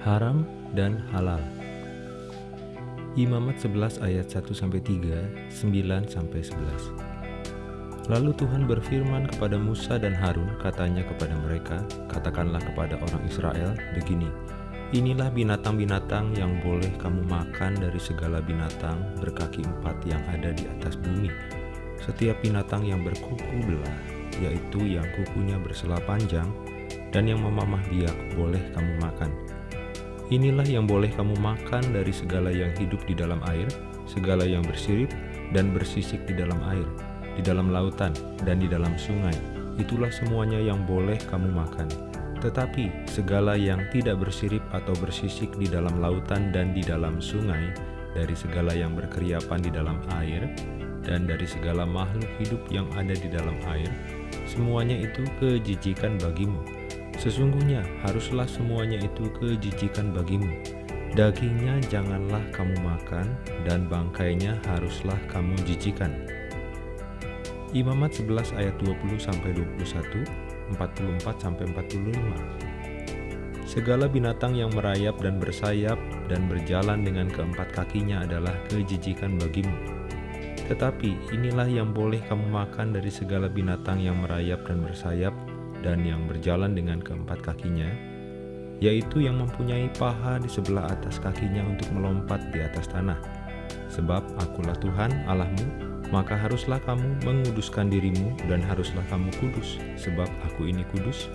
haram dan halal. Imamat 11 ayat 1 sampai 3, 9 sampai 11. Lalu Tuhan berfirman kepada Musa dan Harun, katanya kepada mereka, katakanlah kepada orang Israel begini, Inilah binatang-binatang yang boleh kamu makan dari segala binatang berkaki empat yang ada di atas bumi. Setiap binatang yang berkuku belah, yaitu yang kukunya bersela panjang, dan yang memamah biak boleh kamu makan Inilah yang boleh kamu makan dari segala yang hidup di dalam air, segala yang bersirip dan bersisik di dalam air, di dalam lautan, dan di dalam sungai. Itulah semuanya yang boleh kamu makan. Tetapi segala yang tidak bersirip atau bersisik di dalam lautan dan di dalam sungai, dari segala yang berkeriapan di dalam air, dan dari segala makhluk hidup yang ada di dalam air, semuanya itu kejijikan bagimu Sesungguhnya haruslah semuanya itu kejijikan bagimu. Dagingnya janganlah kamu makan, dan bangkainya haruslah kamu jijikan. Imamat 11 ayat 20 sampai 21, 44 sampai 45. Segala binatang yang merayap dan bersayap dan berjalan dengan keempat kakinya adalah kejijikan bagimu. Tetapi inilah yang boleh kamu makan dari segala binatang yang merayap dan bersayap dan yang berjalan dengan keempat kakinya, yaitu yang mempunyai paha di sebelah atas kakinya untuk melompat di atas tanah. Sebab akulah Tuhan Allahmu, maka haruslah kamu menguduskan dirimu dan haruslah kamu kudus, sebab aku ini kudus,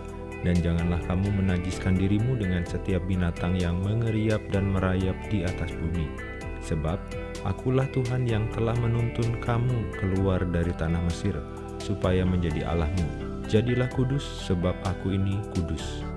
dan janganlah kamu menajiskan dirimu dengan setiap binatang yang mengeriap dan merayap di atas bumi. Sebab akulah Tuhan yang telah menuntun kamu keluar dari tanah Mesir, supaya menjadi Allahmu Jadilah kudus sebab aku ini kudus.